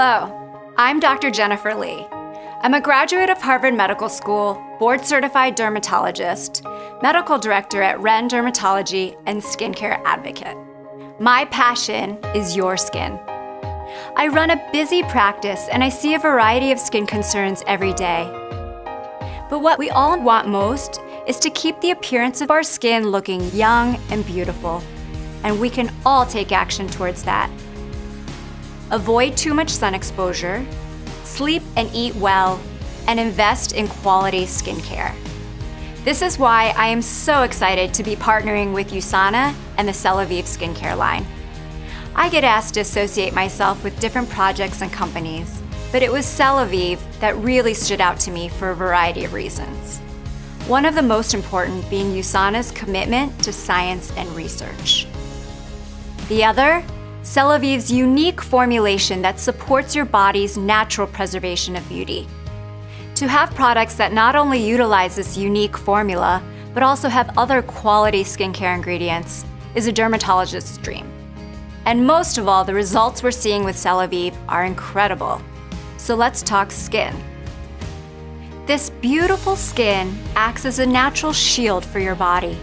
Hello, I'm Dr. Jennifer Lee. I'm a graduate of Harvard Medical School, board certified dermatologist, medical director at Ren Dermatology, and skincare advocate. My passion is your skin. I run a busy practice and I see a variety of skin concerns every day. But what we all want most is to keep the appearance of our skin looking young and beautiful. And we can all take action towards that. Avoid too much sun exposure, sleep and eat well, and invest in quality skincare. This is why I am so excited to be partnering with USANA and the Celavive skincare line. I get asked to associate myself with different projects and companies, but it was Celavive that really stood out to me for a variety of reasons. One of the most important being USANA's commitment to science and research. The other Celavive's unique formulation that supports your body's natural preservation of beauty. To have products that not only utilize this unique formula, but also have other quality skincare ingredients is a dermatologist's dream. And most of all, the results we're seeing with Celavive are incredible. So let's talk skin. This beautiful skin acts as a natural shield for your body.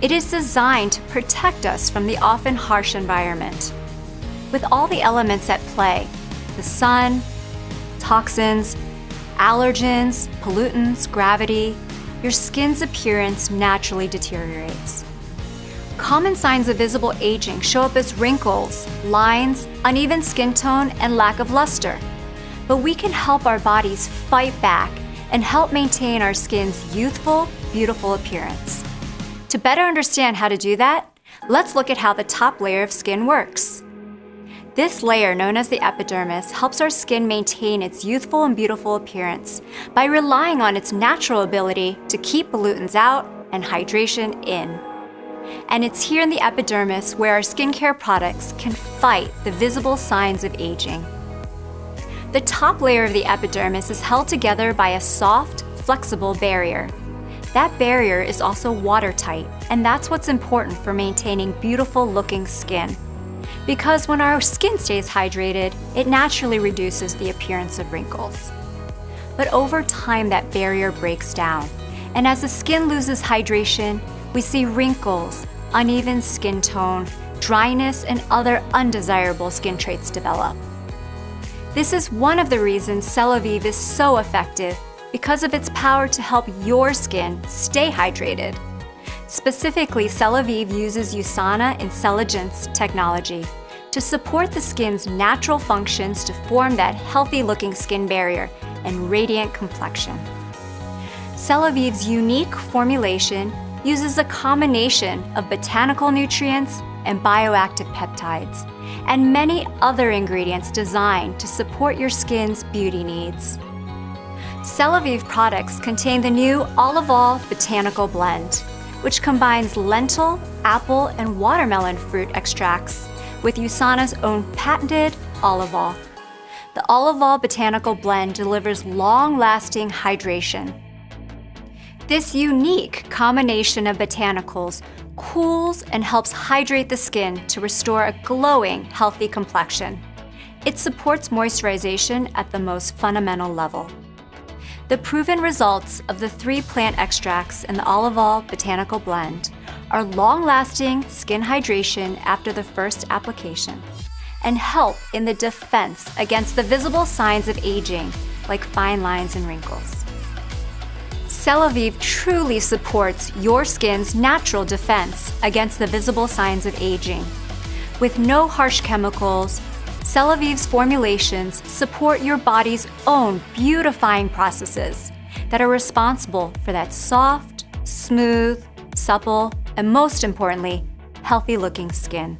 It is designed to protect us from the often harsh environment with all the elements at play the sun, toxins, allergens, pollutants, gravity your skin's appearance naturally deteriorates. Common signs of visible aging show up as wrinkles, lines, uneven skin tone, and lack of luster. But we can help our bodies fight back and help maintain our skin's youthful, beautiful appearance. To better understand how to do that, let's look at how the top layer of skin works. This layer, known as the epidermis, helps our skin maintain its youthful and beautiful appearance by relying on its natural ability to keep pollutants out and hydration in. And it's here in the epidermis where our skincare products can fight the visible signs of aging. The top layer of the epidermis is held together by a soft, flexible barrier. That barrier is also watertight, and that's what's important for maintaining beautiful looking skin because when our skin stays hydrated, it naturally reduces the appearance of wrinkles. But over time, that barrier breaks down, and as the skin loses hydration, we see wrinkles, uneven skin tone, dryness, and other undesirable skin traits develop. This is one of the reasons Celavive is so effective because of its power to help your skin stay hydrated. Specifically, Celavive uses USANA Incelligence technology to support the skin's natural functions to form that healthy-looking skin barrier and radiant complexion. Celavive's unique formulation uses a combination of botanical nutrients and bioactive peptides, and many other ingredients designed to support your skin's beauty needs. Celavive products contain the new Olivol Botanical Blend, which combines lentil, apple, and watermelon fruit extracts with USANA's own patented Olivol. The Olivol Botanical Blend delivers long-lasting hydration. This unique combination of botanicals cools and helps hydrate the skin to restore a glowing, healthy complexion. It supports moisturization at the most fundamental level. The proven results of the three plant extracts in the Olivol Botanical Blend are long-lasting skin hydration after the first application and help in the defense against the visible signs of aging like fine lines and wrinkles. Celavive truly supports your skin's natural defense against the visible signs of aging. With no harsh chemicals, Celavive's formulations support your body's own beautifying processes that are responsible for that soft, smooth, supple, and most importantly, healthy looking skin.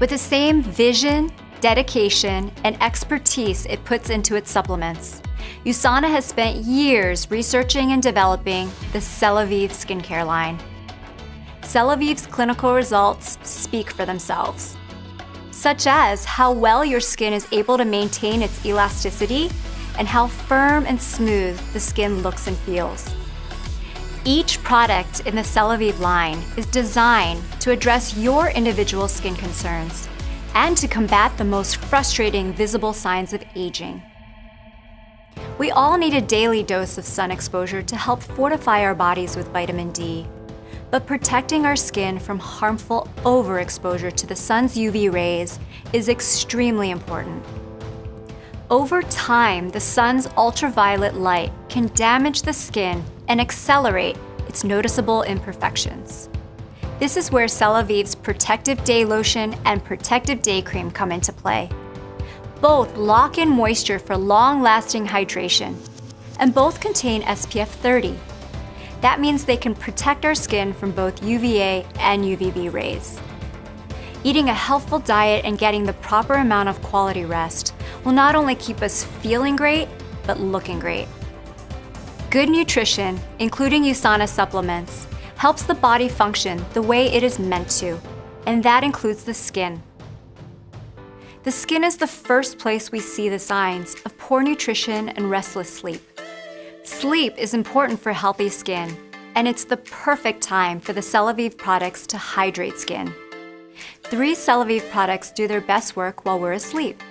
With the same vision, dedication, and expertise it puts into its supplements, USANA has spent years researching and developing the Celavive skincare line. Celavive's clinical results speak for themselves such as how well your skin is able to maintain its elasticity and how firm and smooth the skin looks and feels. Each product in the Celavive line is designed to address your individual skin concerns and to combat the most frustrating visible signs of aging. We all need a daily dose of sun exposure to help fortify our bodies with vitamin D. But protecting our skin from harmful overexposure to the sun's UV rays is extremely important. Over time, the sun's ultraviolet light can damage the skin and accelerate its noticeable imperfections. This is where Celavive's Protective Day Lotion and Protective Day Cream come into play. Both lock in moisture for long-lasting hydration, and both contain SPF 30. That means they can protect our skin from both UVA and UVB rays. Eating a healthful diet and getting the proper amount of quality rest will not only keep us feeling great, but looking great. Good nutrition, including USANA supplements, helps the body function the way it is meant to, and that includes the skin. The skin is the first place we see the signs of poor nutrition and restless sleep. Sleep is important for healthy skin, and it's the perfect time for the Celavive products to hydrate skin. Three Celavive products do their best work while we're asleep.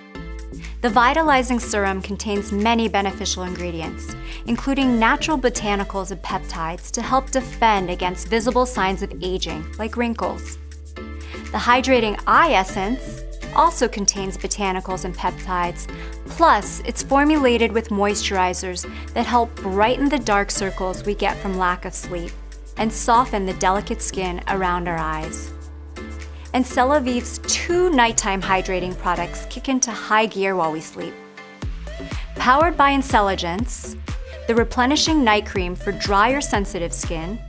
The Vitalizing Serum contains many beneficial ingredients, including natural botanicals and peptides to help defend against visible signs of aging, like wrinkles. The Hydrating Eye Essence also contains botanicals and peptides, plus it's formulated with moisturizers that help brighten the dark circles we get from lack of sleep and soften the delicate skin around our eyes and Celavive's two nighttime hydrating products kick into high gear while we sleep. Powered by Incelligence, the Replenishing Night Cream for dry or sensitive skin,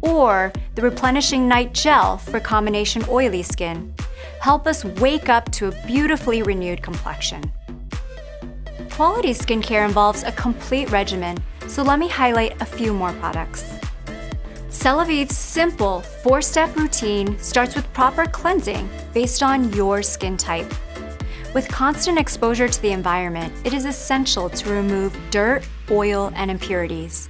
or the Replenishing Night Gel for combination oily skin, help us wake up to a beautifully renewed complexion. Quality skincare involves a complete regimen, so let me highlight a few more products. Celavive's simple four-step routine starts with proper cleansing based on your skin type. With constant exposure to the environment, it is essential to remove dirt, oil, and impurities.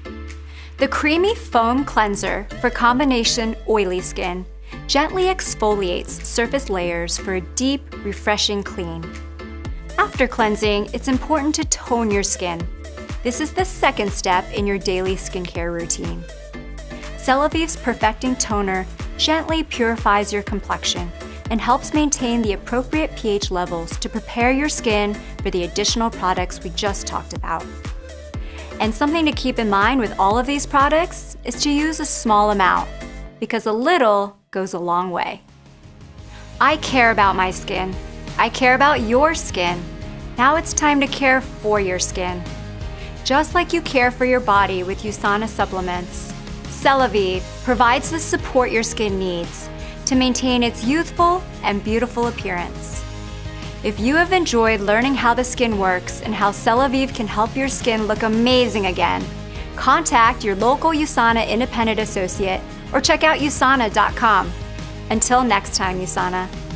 The Creamy Foam Cleanser for combination oily skin gently exfoliates surface layers for a deep, refreshing clean. After cleansing, it's important to tone your skin. This is the second step in your daily skincare routine. Celavive's Perfecting Toner gently purifies your complexion and helps maintain the appropriate pH levels to prepare your skin for the additional products we just talked about. And something to keep in mind with all of these products is to use a small amount, because a little goes a long way. I care about my skin. I care about your skin. Now it's time to care for your skin. Just like you care for your body with USANA supplements, Celavive provides the support your skin needs to maintain its youthful and beautiful appearance. If you have enjoyed learning how the skin works and how Celavive can help your skin look amazing again, contact your local USANA independent associate or check out usana.com. Until next time, USANA.